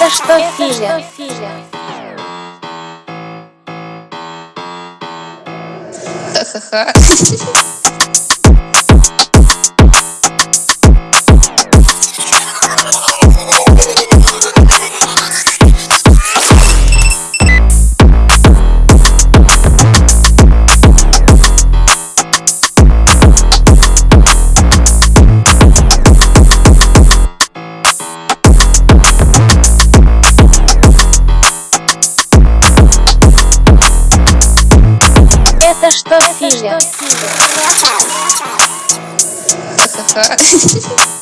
Это что, Филя? Ха-ха-ха. Что,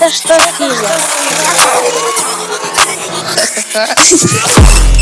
Это что, Филя?